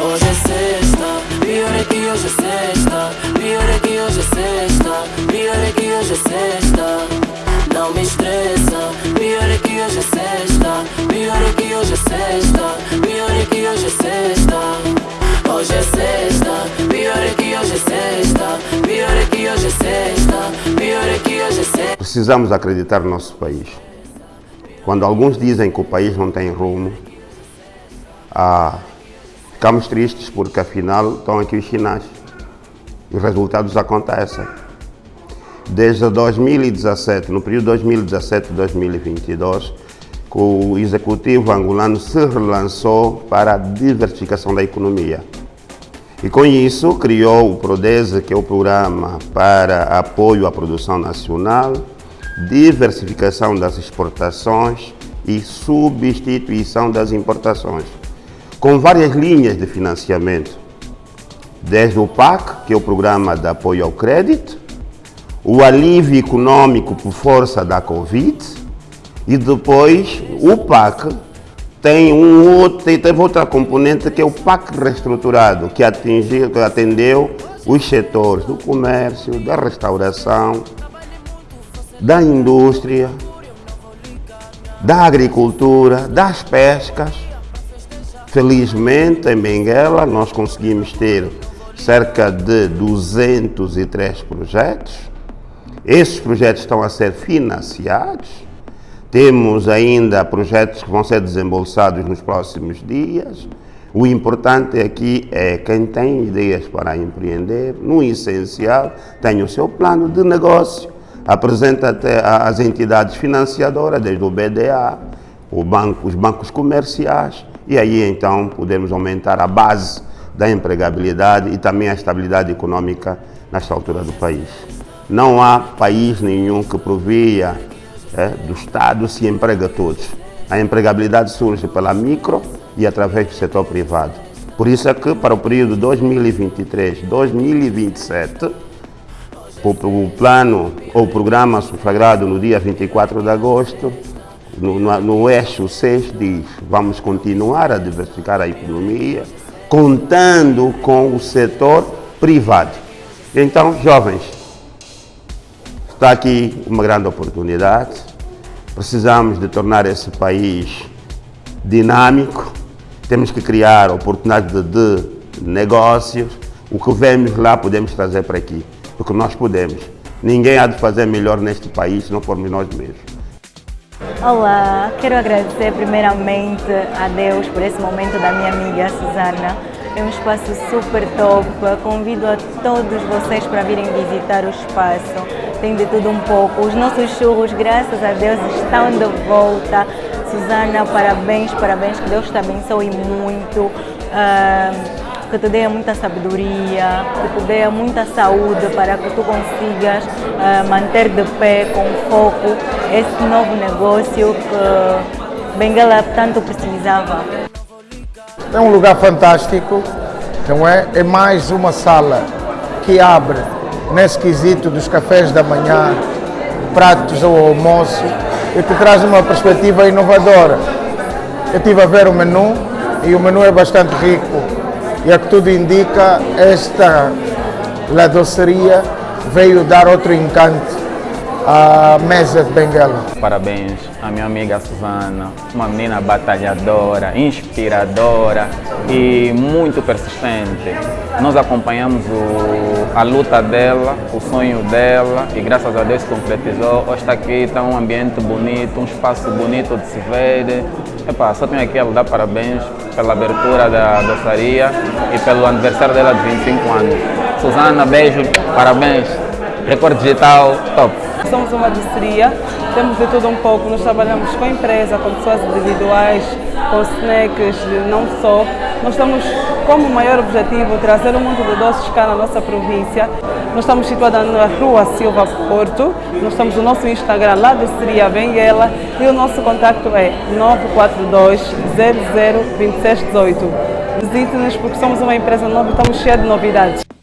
hoje é sexta Pior é que hoje é sexta Pior é que hoje é sexta Não me estressa Pior é que hoje é sexta Pior é que hoje é sexta Pior é que hoje é sexta. Hoje é sexta Pior é que hoje é sexta Pior é que hoje é sexta Pior é que hoje é sexta. Precisamos acreditar no nosso país. Quando alguns dizem que o país não tem rumo, ah, ficamos tristes porque afinal estão aqui os sinais. Os resultados acontecem. Desde 2017, no período 2017-2022, o executivo angolano se relançou para a diversificação da economia. E com isso criou o PRODESE, que é o Programa para Apoio à Produção Nacional, diversificação das exportações e substituição das importações, com várias linhas de financiamento, desde o PAC, que é o Programa de Apoio ao Crédito, o alívio econômico por força da Covid e depois o PAC tem um outro, teve outra componente que é o PAC reestruturado, que, atingiu, que atendeu os setores do comércio, da restauração, da indústria, da agricultura, das pescas. Felizmente, em Benguela, nós conseguimos ter cerca de 203 projetos. Esses projetos estão a ser financiados. Temos ainda projetos que vão ser desembolsados nos próximos dias. O importante aqui é quem tem ideias para empreender, no essencial, tem o seu plano de negócio apresenta até as entidades financiadoras, desde o BDA, banco, os bancos comerciais, e aí então podemos aumentar a base da empregabilidade e também a estabilidade econômica nesta altura do país. Não há país nenhum que provia é, do Estado se emprega todos. A empregabilidade surge pela micro e através do setor privado. Por isso é que para o período 2023-2027, o plano ou programa sufragado no dia 24 de agosto, no, no, no eixo 6 diz, vamos continuar a diversificar a economia, contando com o setor privado. Então, jovens, está aqui uma grande oportunidade, precisamos de tornar esse país dinâmico, temos que criar oportunidades de, de negócios, o que vemos lá podemos trazer para aqui porque nós podemos. Ninguém há de fazer melhor neste país se não formos nós mesmos. Olá, quero agradecer primeiramente a Deus por esse momento da minha amiga Susana. É um espaço super top, convido a todos vocês para virem visitar o espaço. Tem de tudo um pouco. Os nossos churros, graças a Deus, estão de volta. Susana, parabéns, parabéns, que Deus te abençoe muito. Uh, que te dê muita sabedoria, que te dê muita saúde para que tu consigas uh, manter de pé com foco esse novo negócio que Benguela tanto precisava. É um lugar fantástico, não é? É mais uma sala que abre nesse quesito dos cafés da manhã, pratos ao almoço e que traz uma perspectiva inovadora. Eu estive a ver o menu e o menu é bastante rico e a que tudo indica, esta La Doceria veio dar outro encanto à mesa de Benguela. Parabéns à minha amiga Susana, uma menina batalhadora, inspiradora e muito persistente. Nós acompanhamos o, a luta dela, o sonho dela e graças a Deus se concretizou. Hoje está aqui, está um ambiente bonito, um espaço bonito de se ver. Epa, só tenho aqui a dar parabéns pela abertura da doçaria e pelo aniversário dela de 25 anos. Susana, beijo, parabéns. Recorde digital, top. Somos uma doceria, temos de tudo um pouco. Nós trabalhamos com empresa, com pessoas individuais, com snacks, não só. Nós estamos como maior objetivo trazer o mundo de doces cá na nossa província. Nós estamos situados na rua Silva Porto, nós estamos no nosso Instagram, lá Doceria Benguela, e o nosso contato é 942 00 2618. Visite-nos porque somos uma empresa nova e estamos cheios de novidades.